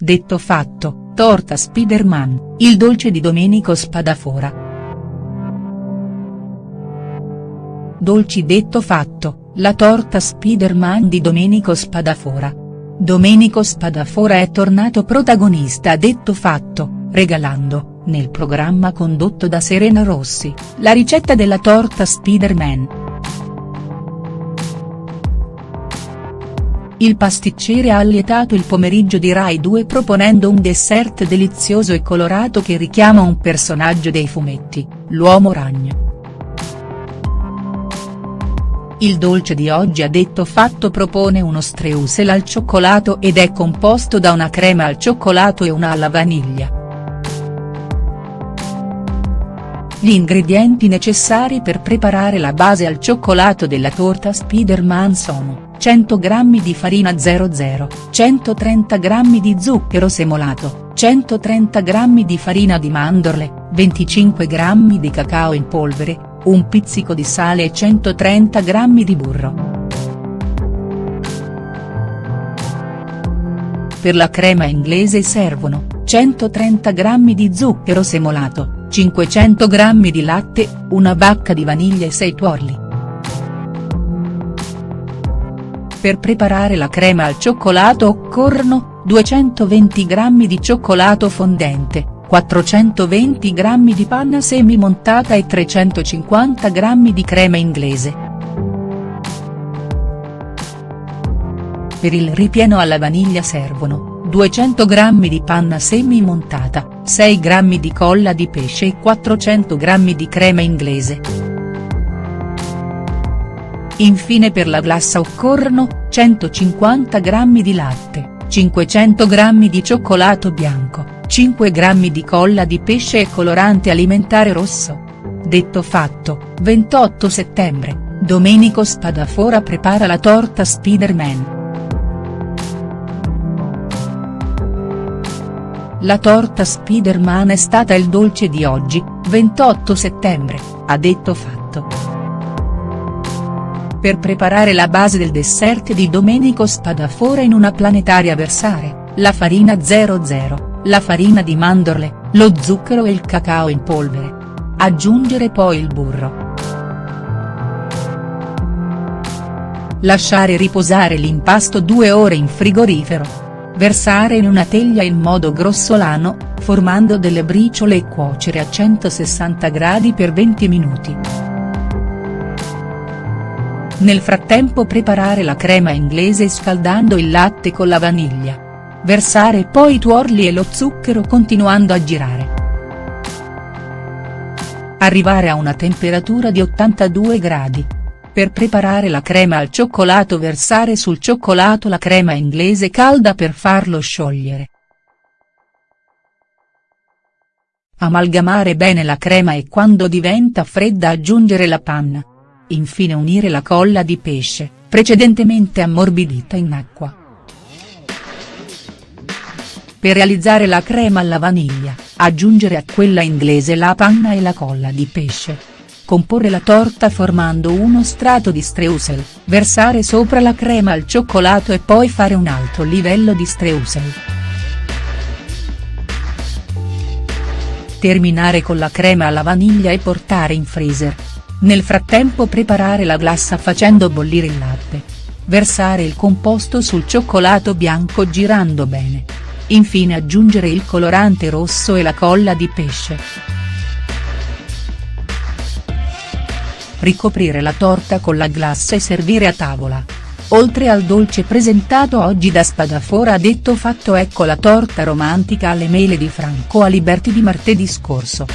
detto fatto, torta Spiderman, il dolce di Domenico Spadafora. Dolci detto fatto, la torta Spiderman di Domenico Spadafora. Domenico Spadafora è tornato protagonista detto fatto, regalando, nel programma condotto da Serena Rossi, la ricetta della torta Spiderman. Il pasticcere ha allietato il pomeriggio di Rai 2 proponendo un dessert delizioso e colorato che richiama un personaggio dei fumetti, l'uomo ragno. Il dolce di oggi a detto fatto propone uno streusel al cioccolato ed è composto da una crema al cioccolato e una alla vaniglia. Gli ingredienti necessari per preparare la base al cioccolato della torta Spiderman sono 100 g di farina 00, 130 g di zucchero semolato, 130 g di farina di mandorle, 25 g di cacao in polvere, un pizzico di sale e 130 g di burro. Per la crema inglese servono, 130 g di zucchero semolato, 500 g di latte, una bacca di vaniglia e 6 tuorli. Per preparare la crema al cioccolato occorrono, 220 g di cioccolato fondente, 420 g di panna semi-montata e 350 g di crema inglese. Per il ripieno alla vaniglia servono, 200 g di panna semi-montata, 6 g di colla di pesce e 400 g di crema inglese. Infine per la glassa occorrono, 150 g di latte, 500 g di cioccolato bianco, 5 g di colla di pesce e colorante alimentare rosso. Detto fatto, 28 settembre, Domenico Spadafora prepara la torta Spiderman. La torta Spiderman è stata il dolce di oggi, 28 settembre, ha detto fatto. Per preparare la base del dessert di Domenico Spadafora in una planetaria versare, la farina 00, la farina di mandorle, lo zucchero e il cacao in polvere. Aggiungere poi il burro. Lasciare riposare l'impasto due ore in frigorifero. Versare in una teglia in modo grossolano, formando delle briciole e cuocere a 160 gradi per 20 minuti. Nel frattempo preparare la crema inglese scaldando il latte con la vaniglia. Versare poi i tuorli e lo zucchero continuando a girare. Arrivare a una temperatura di 82 gradi. Per preparare la crema al cioccolato versare sul cioccolato la crema inglese calda per farlo sciogliere. Amalgamare bene la crema e quando diventa fredda aggiungere la panna. Infine unire la colla di pesce, precedentemente ammorbidita in acqua. Per realizzare la crema alla vaniglia, aggiungere a quella inglese la panna e la colla di pesce. Comporre la torta formando uno strato di streusel, versare sopra la crema al cioccolato e poi fare un altro livello di streusel. Terminare con la crema alla vaniglia e portare in freezer. Nel frattempo preparare la glassa facendo bollire il latte. Versare il composto sul cioccolato bianco girando bene. Infine aggiungere il colorante rosso e la colla di pesce. Ricoprire la torta con la glassa e servire a tavola. Oltre al dolce presentato oggi da Spadafora ha detto fatto ecco la torta romantica alle mele di Franco Aliberti di martedì scorso.